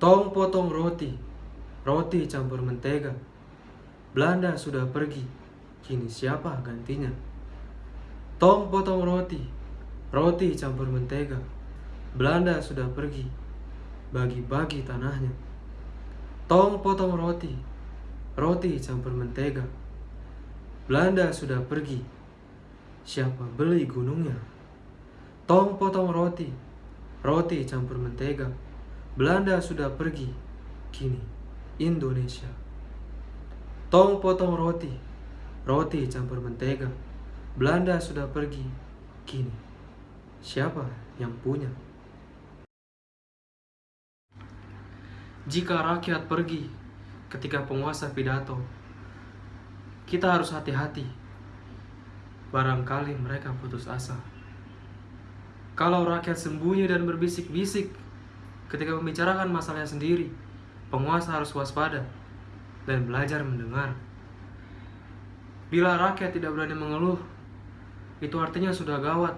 Tong potong roti, roti campur mentega. Belanda sudah pergi, kini siapa gantinya? Tong potong roti, roti campur mentega. Belanda sudah pergi, bagi-bagi tanahnya. Tong potong roti, roti campur mentega. Belanda sudah pergi, siapa beli gunungnya? Tong potong roti, roti campur mentega. Belanda sudah pergi, kini Indonesia. Tong potong roti, roti campur mentega. Belanda sudah pergi, kini siapa yang punya? Jika rakyat pergi ketika penguasa pidato, kita harus hati-hati. Barangkali mereka putus asa. Kalau rakyat sembunyi dan berbisik-bisik ketika membicarakan masalahnya sendiri, penguasa harus waspada dan belajar mendengar. Bila rakyat tidak berani mengeluh, itu artinya sudah gawat.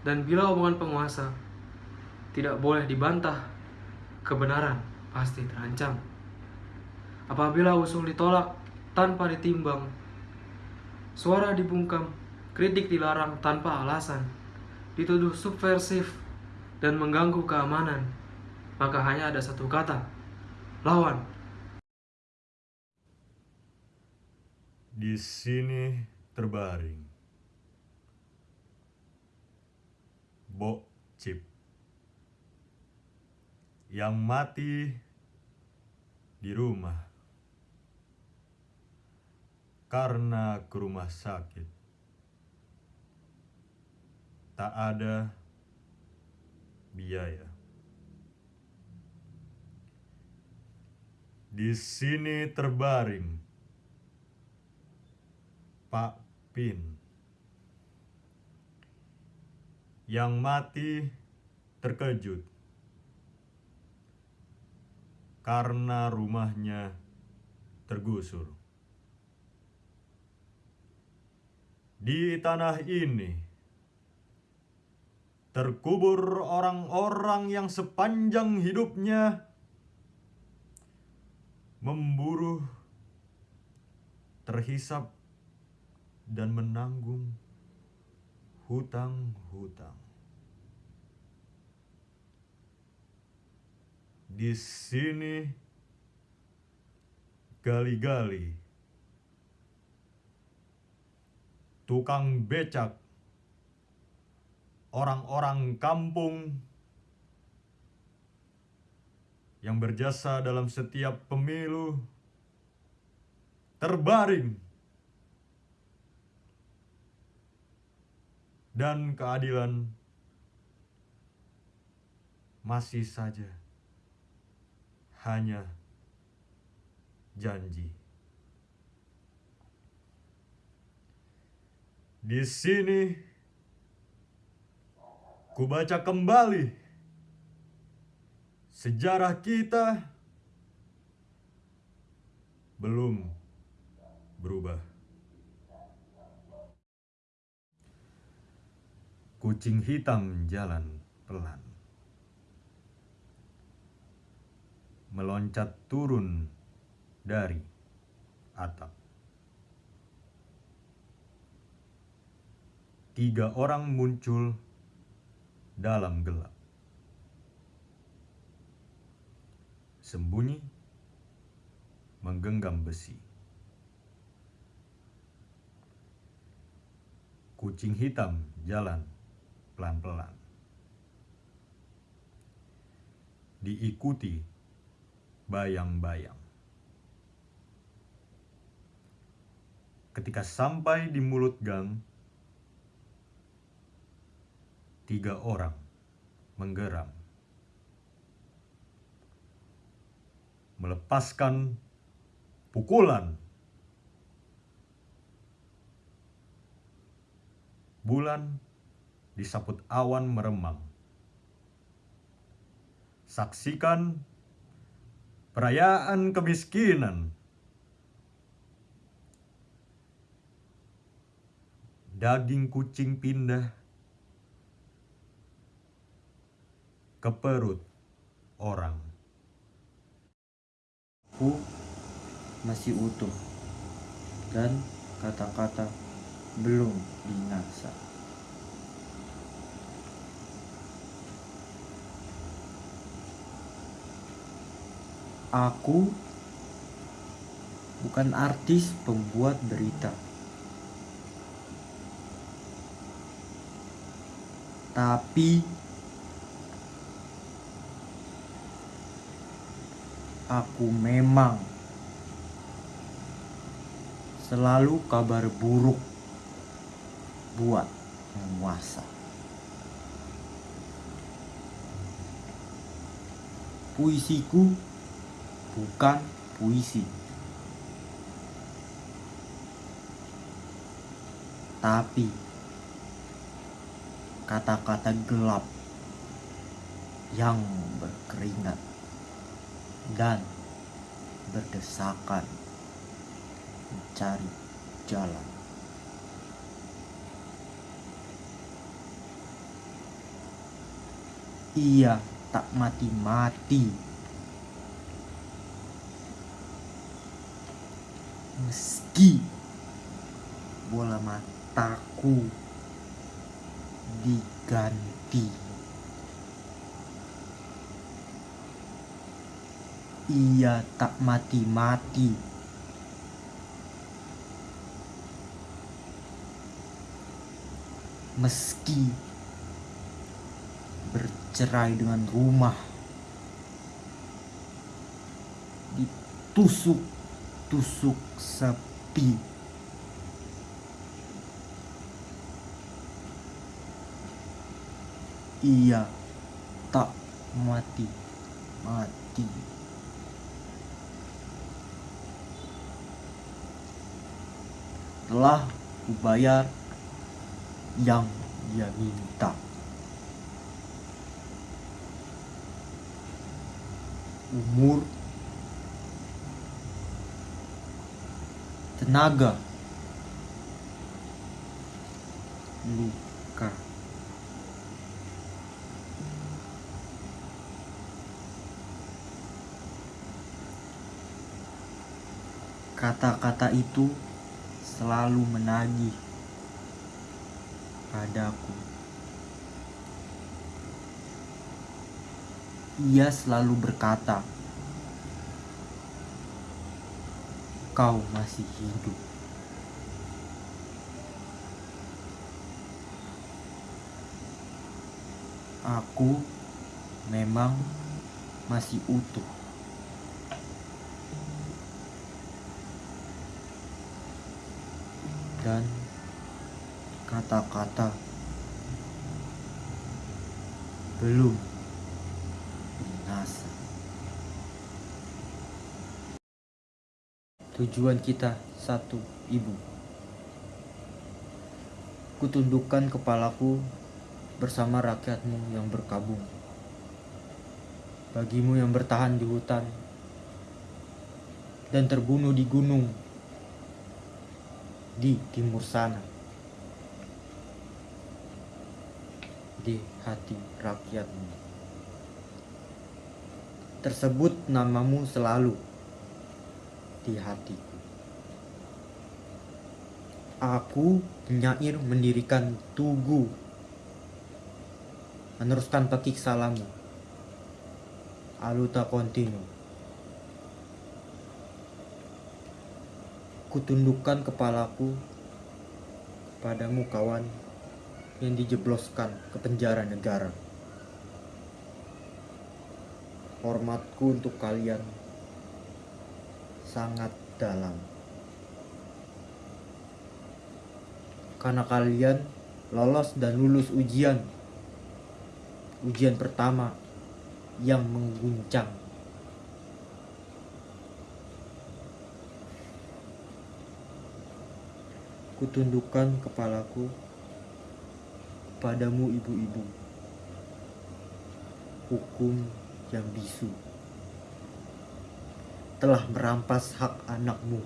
Dan bila omongan penguasa tidak boleh dibantah, kebenaran pasti terancam. Apabila usul ditolak tanpa ditimbang, suara dibungkam, kritik dilarang tanpa alasan, dituduh subversif dan mengganggu keamanan, maka hanya ada satu kata, lawan. Di sini terbaring Bo Cip yang mati di rumah karena ke rumah sakit tak ada biaya. Di sini terbaring. Pak Pin. Yang mati terkejut. Karena rumahnya tergusur. Di tanah ini terkubur orang-orang yang sepanjang hidupnya memburu, terhisap, dan menanggung hutang-hutang. Di sini gali-gali tukang becak orang-orang kampung yang berjasa dalam setiap pemilu terbaring dan keadilan masih saja hanya janji. Di sini kubaca kembali sejarah kita belum berubah. Kucing hitam jalan pelan. Meloncat turun dari atap. Tiga orang muncul dalam gelap. Sembunyi, menggenggam besi. Kucing hitam jalan pelan-pelan. Diikuti bayang-bayang. Ketika sampai di mulut gang, tiga orang menggeram. Melepaskan pukulan. Bulan disaput awan meremang. Saksikan perayaan kemiskinan. Daging kucing pindah ke perut orang Aku masih utuh dan kata-kata belum binasa. Aku bukan artis pembuat berita. Tapi aku memang selalu kabar buruk buat penguasa. Puisiku bukan puisi. Tapi kata-kata gelap yang berkeringat dan berdesakan mencari jalan. Ia tak mati-mati meski bola mataku diganti. Ia tak mati-mati. Meski bercerai dengan rumah ditusuk-tusuk sepi. Ia tak mati-mati. Telah kubayar yang dia minta. Umur tenaga luka kata-kata itu selalu menagih padaku ia selalu berkata kau masih hidup. Aku memang masih utuh. Dan kata-kata belum binasa. Tujuan kita satu, ibu. Kutundukkan kepalaku bersama rakyatmu yang berkabung. Bagimu yang bertahan di hutan dan terbunuh di gunung di timur sana. Di hati rakyatmu. Tersebut namamu selalu di hatiku. Aku penyair mendirikan tugu meneruskan pekik salamu aluta kontinu kutundukkan kepalaku padamu kawan yang dijebloskan ke penjara negara hormatku untuk kalian sangat dalam. Karena kalian lolos dan lulus ujian. Ujian pertama yang mengguncang. Kutundukkan kepalaku padamu ibu-ibu. Hukum yang bisu telah merampas hak anakmu.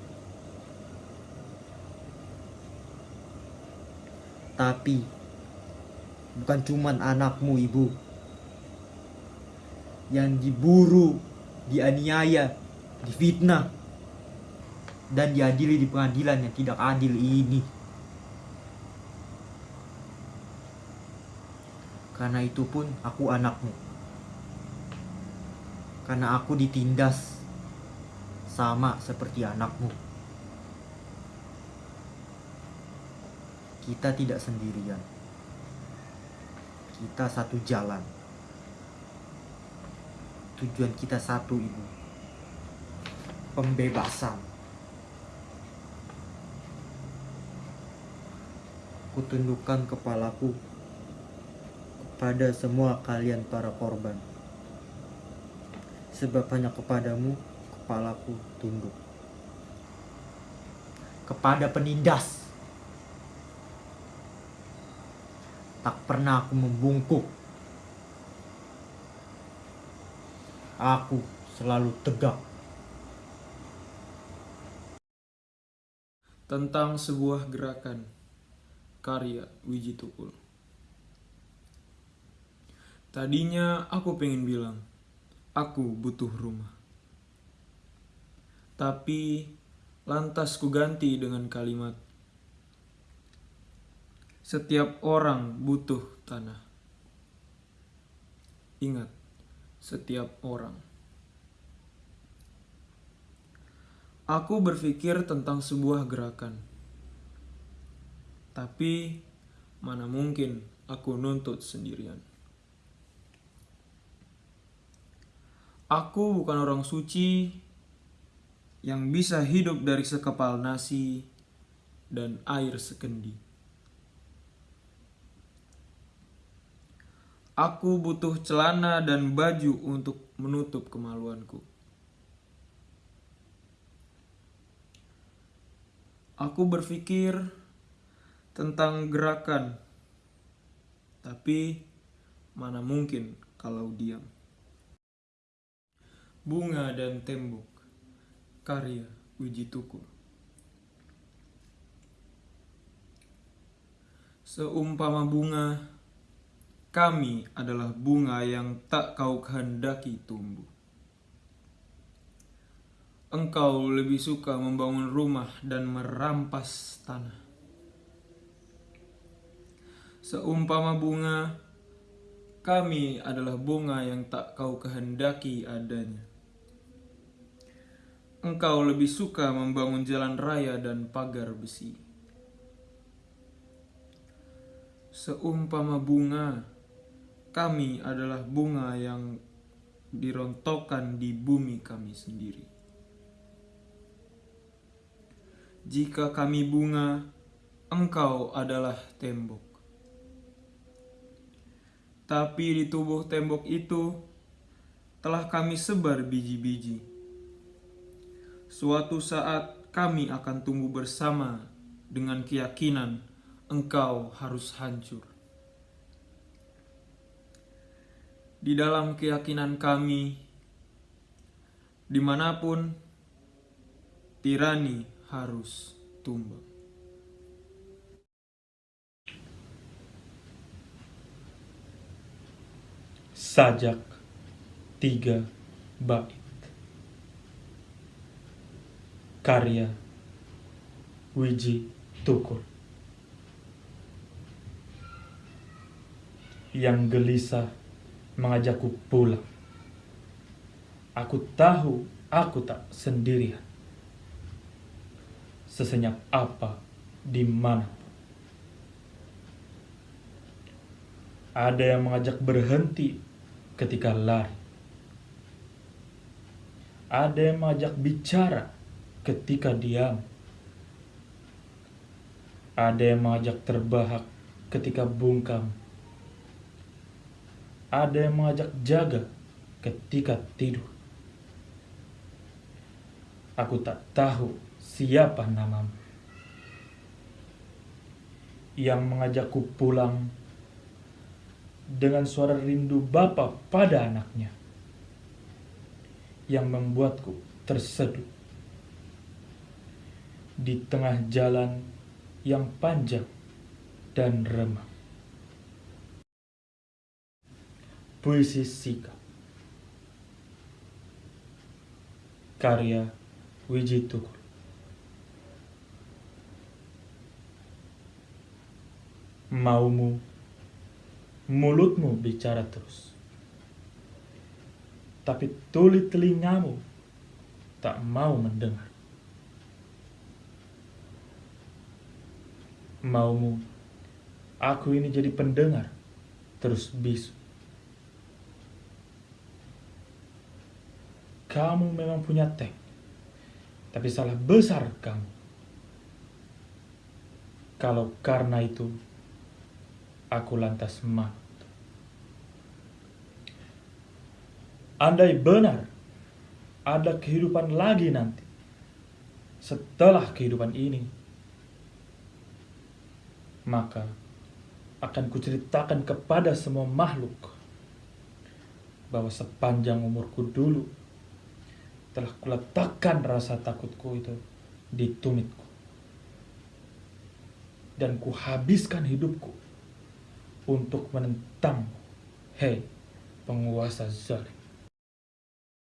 Tapi bukan cuman anakmu ibu yang diburu, dianiaya, difitnah, dan diadili di pengadilan yang tidak adil ini. Karena itu pun aku anakmu. Karena aku ditindas sama seperti anakmu. Kita tidak sendirian. Kita satu jalan. Tujuan kita satu, Ibu. Pembebasan. Kutundukkan kepalaku kepada semua kalian para korban. Sebab hanya kepadamu kepalaku tunduk. Kepada penindas. Tak pernah aku membungkuk. Aku selalu tegak. tentang sebuah gerakan karya Wiji Tukul. Tadinya aku pengen bilang, aku butuh rumah. Tapi lantas ku ganti dengan kalimat, setiap orang butuh tanah. Ingat, setiap orang. Aku berpikir tentang sebuah gerakan. Tapi mana mungkin aku nuntut sendirian. Aku bukan orang suci yang bisa hidup dari sekepal nasi dan air sekendi. Aku butuh celana dan baju untuk menutup kemaluanku. Aku berpikir tentang gerakan, tapi mana mungkin kalau diam. Bunga dan Tembok Karya Wiji Tukur Seumpama bunga, kami adalah bunga yang tak kau kehendaki tumbuh. Engkau lebih suka membangun rumah dan merampas tanah. Seumpama bunga, kami adalah bunga yang tak kau kehendaki adanya. Engkau lebih suka membangun jalan raya dan pagar besi. Seumpama bunga, kami adalah bunga yang dirontokkan di bumi kami sendiri. Jika kami bunga, engkau adalah tembok. Tapi di tubuh tembok itu telah kami sebar biji-biji. Suatu saat kami akan tumbuh bersama dengan keyakinan engkau harus hancur. Di dalam keyakinan kami, di mana pun tirani harus tumbang. Sajak tiga bait. Karya Wiji Tukur. Yang gelisah mengajakku pulang. Aku tahu aku tak sendirian. Sesenyap apa di mana Ada yang mengajak berhenti ketika lari. Ada yang mengajak bicara ketika diam. Ada yang mengajak terbahak ketika bungkam. Ada yang mengajak jaga ketika tidur. Aku tak tahu siapa namamu. Yang mengajakku pulang dengan suara rindu bapa pada anaknya yang membuatku terseduh. Di tengah jalan yang panjang dan remang. Puisi sikap. Karya Wiji Tukul. Maumu mulutmu bicara terus. Tapi tuli telingamu tak mau mendengar. Maumu aku ini jadi pendengar terus bisu. Kamu memang punya tank Tapi salah besar kamu. Kalau karena itu Aku lantas mat Andai benar Ada kehidupan lagi nanti. Setelah kehidupan ini Maka akan kuceritakan kepada semua makhluk bahwa sepanjang umurku dulu telah kuletakkan rasa takutku itu di tumitku. Dan kuhabiskan hidupku untuk menentang hei penguasa zalim